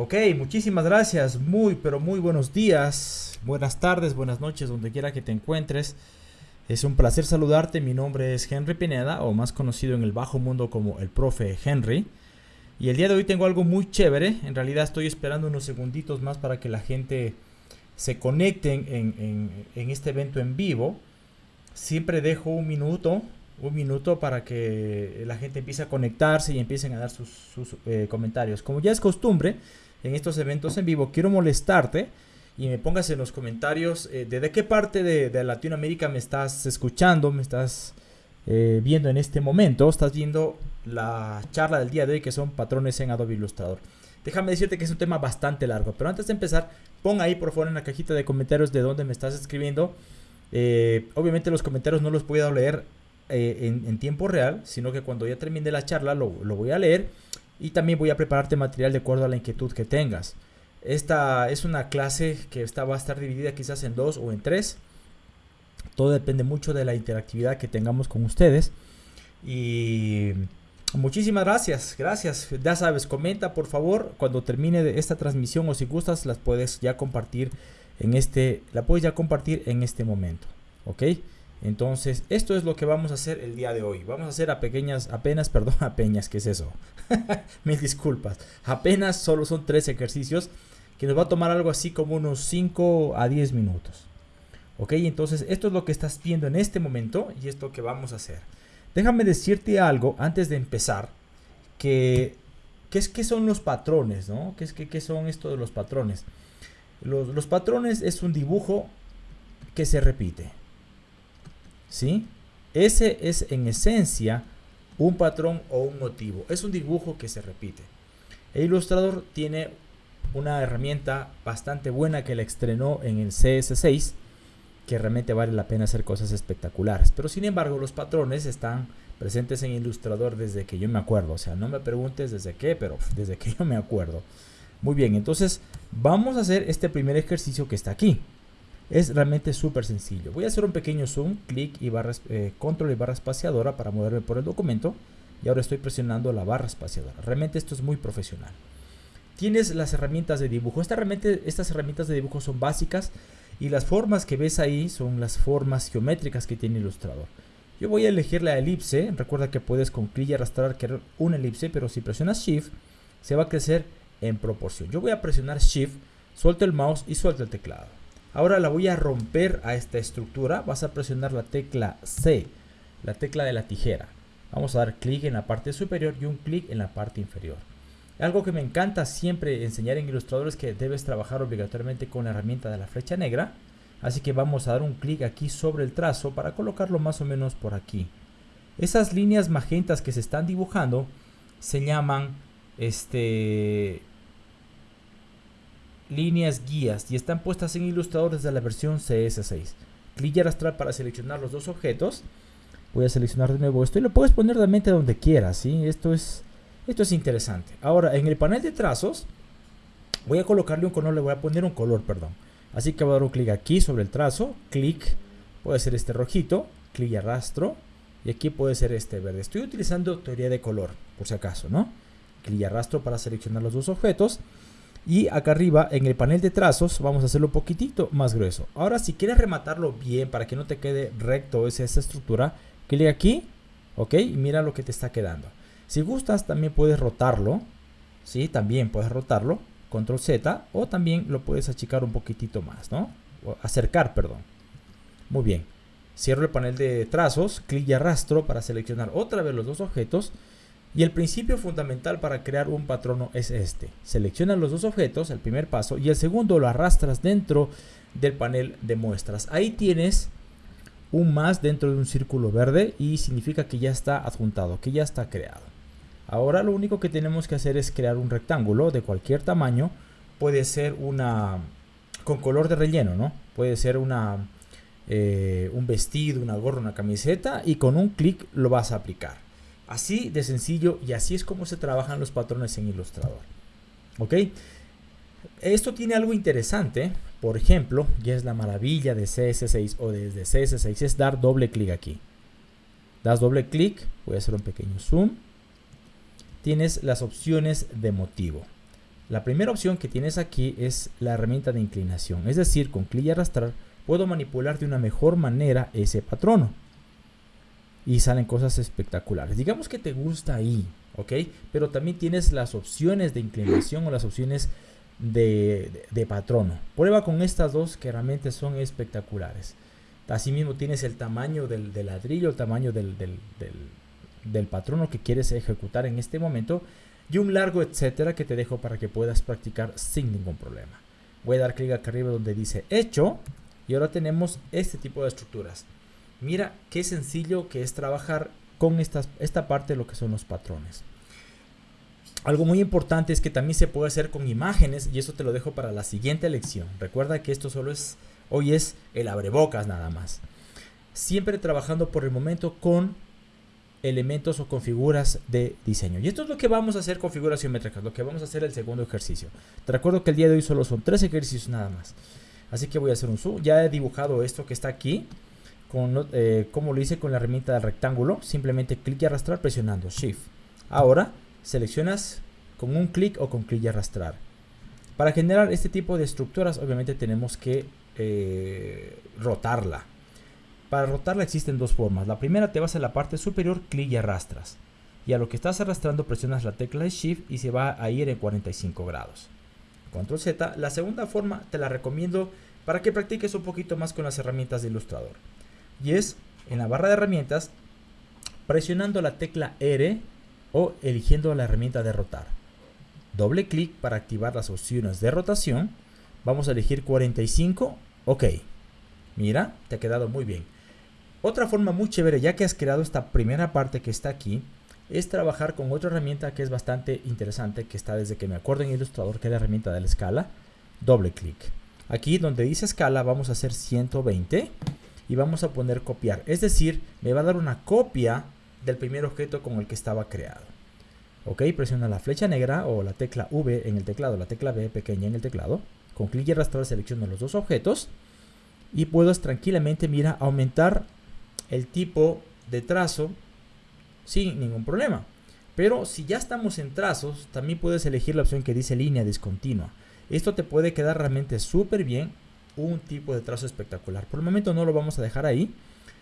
Ok, muchísimas gracias. Muy, pero muy buenos días, buenas tardes, buenas noches, donde quiera que te encuentres. Es un placer saludarte. Mi nombre es Henry Pineda, o más conocido en el bajo mundo como el profe Henry. Y el día de hoy tengo algo muy chévere. En realidad estoy esperando unos segunditos más para que la gente se conecte en, este evento en vivo. Siempre dejo un minuto, un minuto para que la gente empiece a conectarse y empiecen a dar sus, eh, comentarios. Como ya es costumbre en estos eventos en vivo, quiero molestarte y me pongas en los comentarios eh, de, qué parte de, Latinoamérica me estás escuchando, me estás eh, viendo en este momento. Estás viendo la charla del día de hoy que son patrones en Adobe Illustrator. Déjame decirte que es un tema bastante largo, pero antes de empezar, pon ahí por favor en la cajita de comentarios de dónde me estás escribiendo. Eh, obviamente los comentarios no los puedo leer en, tiempo real, sino que cuando ya termine la charla lo, lo voy a leer y también voy a prepararte material de acuerdo a la inquietud que tengas. Esta es una clase que está, va a estar dividida quizás en dos o en tres. Todo depende mucho de la interactividad que tengamos con ustedes. Y muchísimas gracias, gracias. Ya sabes, comenta por favor cuando termine esta transmisión o si gustas las puedes ya compartir en este, la puedes ya compartir en este momento. ¿Ok? Entonces, esto es lo que vamos a hacer el día de hoy. Vamos a hacer a pequeñas, apenas, perdón, apenas, ¿qué es eso? Mil disculpas. Apenas solo son tres ejercicios que nos va a tomar algo así como unos 5 a 10 minutos. Ok, entonces esto es lo que estás viendo en este momento y esto que vamos a hacer. Déjame decirte algo antes de empezar, que ¿qué, es, qué son los patrones? ¿no? ¿Qué, es, qué, son esto de los patrones? Los patrones es un dibujo que se repite. ¿Sí? Ese es en esencia un patrón o un motivo. Es un dibujo que se repite. El ilustrador tiene una herramienta bastante buena que la estrenó en el CS6 que realmente vale la pena hacer cosas espectaculares. Pero sin embargo los patrones están presentes en Illustrator desde que yo me acuerdo. O sea, no me preguntes desde qué, pero desde que yo me acuerdo. Muy bien, entonces vamos a hacer este primer ejercicio que está aquí. Es realmente súper sencillo. Voy a hacer un pequeño zoom, clic y barra, eh, control y barra espaciadora para moverme por el documento. Y ahora estoy presionando la barra espaciadora. Realmente esto es muy profesional tienes las herramientas de dibujo. Esta estas herramientas de dibujo son básicas y las formas que ves ahí son las formas geométricas que tiene Illustrator. Yo voy a elegir la elipse. Recuerda que puedes con clic y arrastrar crear una elipse, pero si presionas Shift se va a crecer en proporción. Yo voy a presionar Shift, suelto el mouse y suelto el teclado. Ahora la voy a romper a esta estructura. Vas a presionar la tecla C, la tecla de la tijera. Vamos a dar clic en la parte superior y un clic en la parte inferior. Algo que me encanta siempre enseñar en Illustrator es que debes trabajar obligatoriamente con la herramienta de la flecha negra. Así que vamos a dar un clic aquí sobre el trazo para colocarlo más o menos por aquí. Esas líneas magentas que se están dibujando se llaman este, líneas guías y están puestas en Illustrator desde la versión CS6. Clic y arrastrar para seleccionar los dos objetos. Voy a seleccionar de nuevo esto y lo puedes poner realmente donde quieras. ¿sí? Esto es esto es interesante. Ahora, en el panel de trazos, voy a colocarle un color, le voy a poner un color, perdón. Así que voy a dar un clic aquí sobre el trazo, clic, puede ser este rojito, clic y arrastro, y aquí puede ser este verde. Estoy utilizando teoría de color, por si acaso, ¿no? Clic y arrastro para seleccionar los dos objetos. Y acá arriba, en el panel de trazos, vamos a hacerlo un poquitito más grueso. Ahora, si quieres rematarlo bien, para que no te quede recto esa, esa estructura, clic aquí, ok, y mira lo que te está quedando. Si gustas, también puedes rotarlo. ¿sí? También puedes rotarlo. Control Z. O también lo puedes achicar un poquitito más, ¿no? acercar, perdón. Muy bien. Cierro el panel de trazos. Clic y arrastro para seleccionar otra vez los dos objetos. Y el principio fundamental para crear un patrono es este. Selecciona los dos objetos, el primer paso, y el segundo lo arrastras dentro del panel de muestras. Ahí tienes un más dentro de un círculo verde y significa que ya está adjuntado, que ya está creado. Ahora lo único que tenemos que hacer es crear un rectángulo de cualquier tamaño. Puede ser una con color de relleno, ¿no? Puede ser una eh, un vestido, una gorra, una camiseta y con un clic lo vas a aplicar. Así de sencillo y así es como se trabajan los patrones en Illustrator. ¿Ok? Esto tiene algo interesante, por ejemplo, y es la maravilla de CS6 o desde CS6, es dar doble clic aquí. Das doble clic, voy a hacer un pequeño zoom tienes las opciones de motivo. La primera opción que tienes aquí es la herramienta de inclinación, es decir, con clic y arrastrar puedo manipular de una mejor manera ese patrono. Y salen cosas espectaculares. Digamos que te gusta ahí, ¿ok? Pero también tienes las opciones de inclinación o las opciones de, patrono. Prueba con estas dos que realmente son espectaculares. Asimismo tienes el tamaño del, ladrillo, el tamaño del, del patrono que quieres ejecutar en este momento y un largo etcétera que te dejo para que puedas practicar sin ningún problema. Voy a dar clic acá arriba donde dice hecho y ahora tenemos este tipo de estructuras. Mira qué sencillo que es trabajar con esta parte de lo que son los patrones. Algo muy importante es que también se puede hacer con imágenes y eso te lo dejo para la siguiente lección. Recuerda que esto solo es, hoy es el abrebocas nada más. Siempre trabajando por el momento con elementos o configuras de diseño. Y esto es lo que vamos a hacer con figuras geométricas, lo que vamos a hacer el segundo ejercicio. Te recuerdo que el día de hoy solo son tres ejercicios nada más. Así que voy a hacer un zoom. Ya he dibujado esto que está aquí, eh, como lo hice con la herramienta del rectángulo. Simplemente clic y arrastrar presionando Shift. Ahora seleccionas con un clic o con clic y arrastrar. Para generar este tipo de estructuras obviamente tenemos que eh, rotarla. Para rotarla existen dos formas. La primera te vas a la parte superior, clic y arrastras. Y a lo que estás arrastrando presionas la tecla de Shift y se va a ir en 45 grados. Control Z. La segunda forma te la recomiendo para que practiques un poquito más con las herramientas de Illustrator. Y es en la barra de herramientas presionando la tecla R o eligiendo la herramienta de rotar. Doble clic para activar las opciones de rotación. Vamos a elegir 45. Ok. Mira, te ha quedado muy bien. Otra forma muy chévere, ya que has creado esta primera parte que está aquí, es trabajar con otra herramienta que es bastante interesante, que está desde que me acuerdo en Illustrator, que es la herramienta de la escala. Doble clic. Aquí donde dice escala vamos a hacer 120 y vamos a poner copiar. Es decir, me va a dar una copia del primer objeto con el que estaba creado. Ok, presiona la flecha negra o la tecla V en el teclado, la tecla B pequeña en el teclado. Con clic y arrastrar selecciono los dos objetos y puedes tranquilamente, mira, aumentar el tipo de trazo sin ningún problema. Pero si ya estamos en trazos, también puedes elegir la opción que dice línea discontinua. Esto te puede quedar realmente súper bien, un tipo de trazo espectacular. Por el momento no lo vamos a dejar ahí.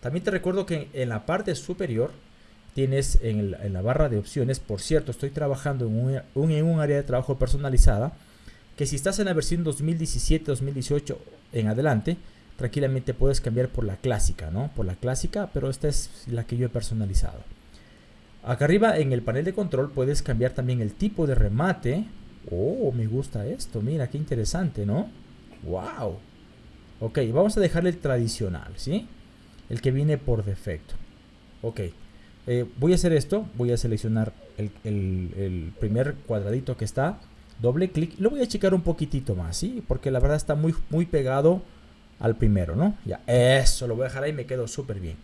También te recuerdo que en la parte superior tienes en, la barra de opciones, por cierto, estoy trabajando en un, en un área de trabajo personalizada, que si estás en la versión 2017-2018 en adelante, tranquilamente puedes cambiar por la clásica, ¿no? Por la clásica, pero esta es la que yo he personalizado. Acá arriba en el panel de control puedes cambiar también el tipo de remate. Oh, me gusta esto, mira qué interesante, ¿no? ¡Wow! Ok, vamos a dejarle el tradicional, ¿sí? El que viene por defecto. Ok, eh, voy a hacer esto, voy a seleccionar el, el primer cuadradito que está, doble clic, lo voy a checar un poquitito más, ¿sí? Porque la verdad está muy, muy pegado al primero, ¿no? Ya, eso, lo voy a dejar ahí, me quedo súper bien.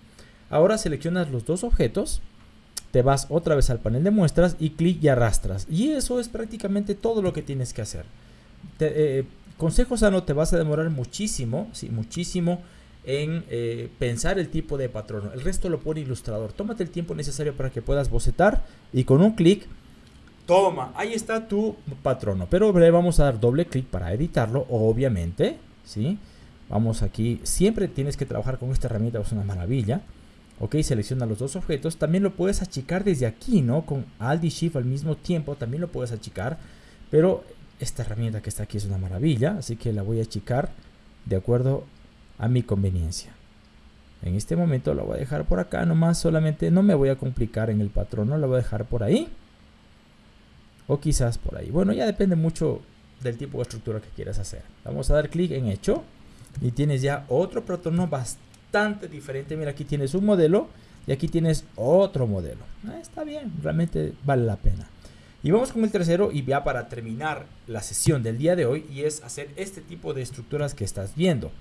Ahora seleccionas los dos objetos, te vas otra vez al panel de muestras y clic y arrastras. Y eso es prácticamente todo lo que tienes que hacer. Te, eh, consejo sano, te vas a demorar muchísimo, sí, muchísimo en eh, pensar el tipo de patrón. El resto lo pone ilustrador. Tómate el tiempo necesario para que puedas bocetar y con un clic, toma, ahí está tu patrono. Pero vamos a dar doble clic para editarlo, obviamente, ¿sí? Vamos aquí, siempre tienes que trabajar con esta herramienta, es una maravilla. Ok, selecciona los dos objetos. También lo puedes achicar desde aquí, ¿no? Con Alt y Shift al mismo tiempo, también lo puedes achicar. Pero esta herramienta que está aquí es una maravilla, así que la voy a achicar de acuerdo a mi conveniencia. En este momento la voy a dejar por acá, nomás solamente no me voy a complicar en el patrón, no la voy a dejar por ahí. O quizás por ahí. Bueno, ya depende mucho del tipo de estructura que quieras hacer. Vamos a dar clic en hecho y tienes ya otro patrono bastante diferente. Mira, aquí tienes un modelo y aquí tienes otro modelo. Ah, está bien, realmente vale la pena. Y vamos con el tercero y ya para terminar la sesión del día de hoy y es hacer este tipo de estructuras que estás viendo.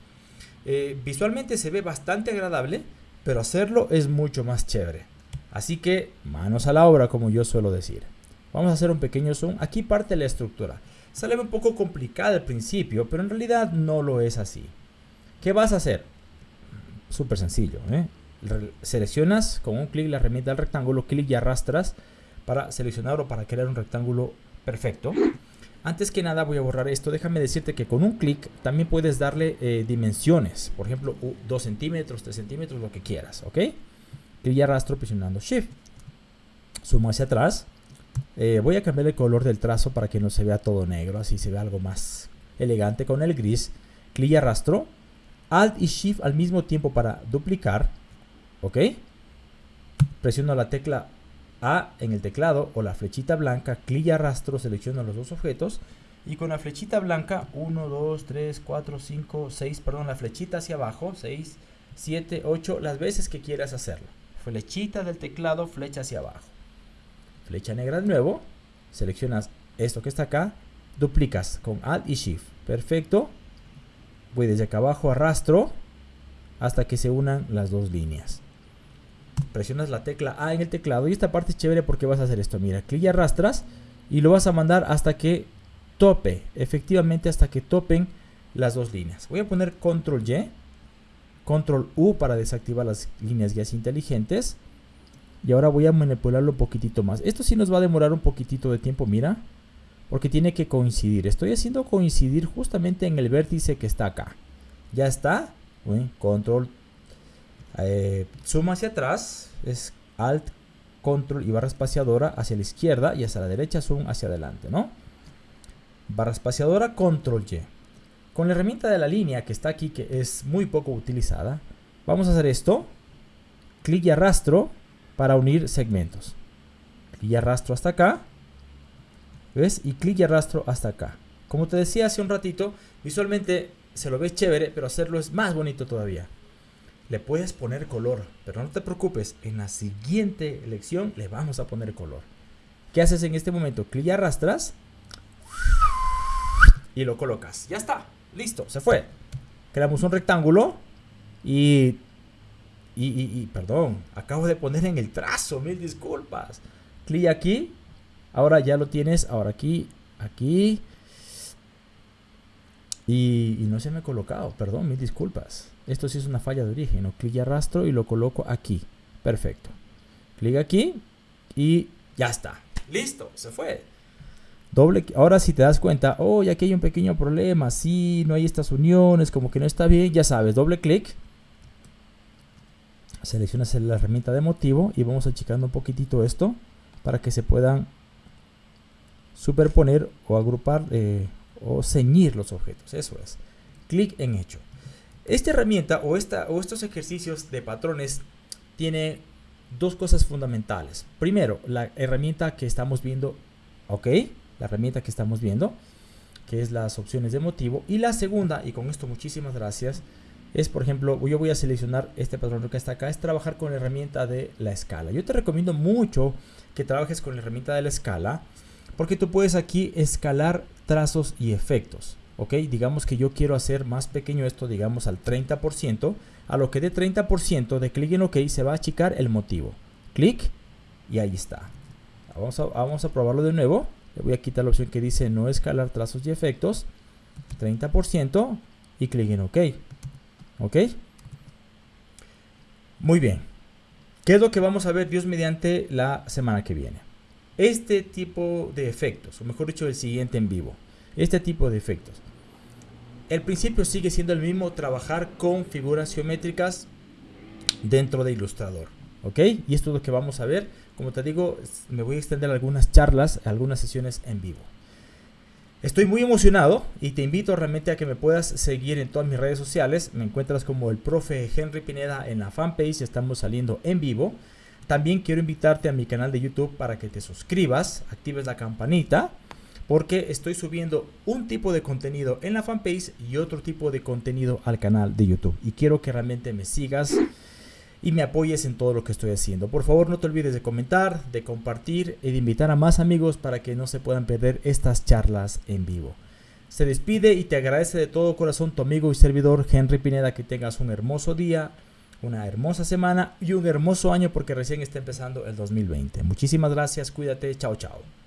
Eh, visualmente se ve bastante agradable, pero hacerlo es mucho más chévere. Así que manos a la obra como yo suelo decir. Vamos a hacer un pequeño zoom. Aquí parte la estructura. Sale un poco complicada al principio, pero en realidad no lo es así. ¿Qué vas a hacer? Súper sencillo. ¿eh? Seleccionas con un clic la herramienta del rectángulo, clic y arrastras para seleccionar o para crear un rectángulo perfecto. Antes que nada voy a borrar esto. Déjame decirte que con un clic también puedes darle eh, dimensiones. Por ejemplo, 2 centímetros, 3 centímetros, lo que quieras. ¿Ok? Clic y arrastro presionando Shift. Sumo hacia atrás. Eh, voy a cambiar el color del trazo para que no se vea todo negro. Así se ve algo más elegante con el gris. Clic y arrastro. Alt y Shift al mismo tiempo para duplicar. ¿Ok? Presiono la tecla a en el teclado o la flechita blanca, clic y arrastro, selecciono los dos objetos y con la flechita blanca 1, 2, 3, 4, 5, 6, perdón, la flechita hacia abajo, 6, 7, 8, las veces que quieras hacerlo. Flechita del teclado, flecha hacia abajo. Flecha negra de nuevo, seleccionas esto que está acá, duplicas con Alt y Shift. Perfecto. Voy desde acá abajo, arrastro hasta que se unan las dos líneas presionas la tecla A en el teclado y esta parte es chévere porque vas a hacer esto, mira, clic y arrastras y lo vas a mandar hasta que tope, efectivamente hasta que topen las dos líneas. Voy a poner control Y, control U para desactivar las líneas guías inteligentes y ahora voy a manipularlo un poquitito más. Esto sí nos va a demorar un poquitito de tiempo, mira, porque tiene que coincidir. Estoy haciendo coincidir justamente en el vértice que está acá. Ya está, control eh, zoom hacia atrás es Alt, Control y barra espaciadora hacia la izquierda y hacia la derecha zoom hacia adelante, ¿no? Barra espaciadora, Control Y. Con la herramienta de la línea que está aquí, que es muy poco utilizada, vamos a hacer esto. Clic y arrastro para unir segmentos. Clic y arrastro hasta acá. ¿Ves? Y clic y arrastro hasta acá. Como te decía hace un ratito, visualmente se lo ve chévere, pero hacerlo es más bonito todavía le puedes poner color, pero no te preocupes, en la siguiente elección le vamos a poner color. ¿Qué haces en este momento? Clic y arrastras y lo colocas. Ya está, listo, se fue. Creamos un rectángulo y, y, y, perdón, acabo de poner en el trazo, mil disculpas. Clic aquí, ahora ya lo tienes, ahora aquí, aquí. Y, y no se me ha colocado, perdón, mil disculpas. Esto sí es una falla de origen. ¿no? Clic y arrastro y lo coloco aquí. Perfecto. Clic aquí y ya está. Listo, se fue. Doble, ahora si te das cuenta, oh, aquí hay un pequeño problema, sí, no hay estas uniones, como que no está bien, ya sabes, doble clic. Seleccionas la herramienta de motivo y vamos achicando un poquitito esto para que se puedan superponer o agrupar eh, o ceñir los objetos, eso es. Clic en hecho. Esta herramienta o, esta, o estos ejercicios de patrones tiene dos cosas fundamentales. Primero, la herramienta que estamos viendo, ok, la herramienta que estamos viendo, que es las opciones de motivo. Y la segunda, y con esto muchísimas gracias, es por ejemplo, yo voy a seleccionar este patrón que está acá, es trabajar con la herramienta de la escala. Yo te recomiendo mucho que trabajes con la herramienta de la escala, porque tú puedes aquí escalar trazos y efectos ok digamos que yo quiero hacer más pequeño esto digamos al 30% a lo que de 30% de clic en ok se va a achicar el motivo. Clic y ahí está. Vamos a, vamos a probarlo de nuevo. Le voy a quitar la opción que dice no escalar trazos y efectos. 30% y clic en ok. Ok muy bien. ¿qué es lo que vamos a ver Dios mediante la semana que viene? este tipo de efectos o mejor dicho el siguiente en vivo este tipo de efectos. El principio sigue siendo el mismo, trabajar con figuras geométricas dentro de Illustrator. ¿Ok? Y esto es lo que vamos a ver. Como te digo, me voy a extender algunas charlas, algunas sesiones en vivo. Estoy muy emocionado y te invito realmente a que me puedas seguir en todas mis redes sociales. Me encuentras como el profe Henry Pineda en la fanpage, estamos saliendo en vivo. También quiero invitarte a mi canal de YouTube para que te suscribas, actives la campanita porque estoy subiendo un tipo de contenido en la fanpage y otro tipo de contenido al canal de YouTube. Y quiero que realmente me sigas y me apoyes en todo lo que estoy haciendo. Por favor, no te olvides de comentar, de compartir y de invitar a más amigos para que no se puedan perder estas charlas en vivo. Se despide y te agradece de todo corazón tu amigo y servidor Henry Pineda que tengas un hermoso día, una hermosa semana y un hermoso año porque recién está empezando el 2020. Muchísimas gracias, cuídate, chao chao.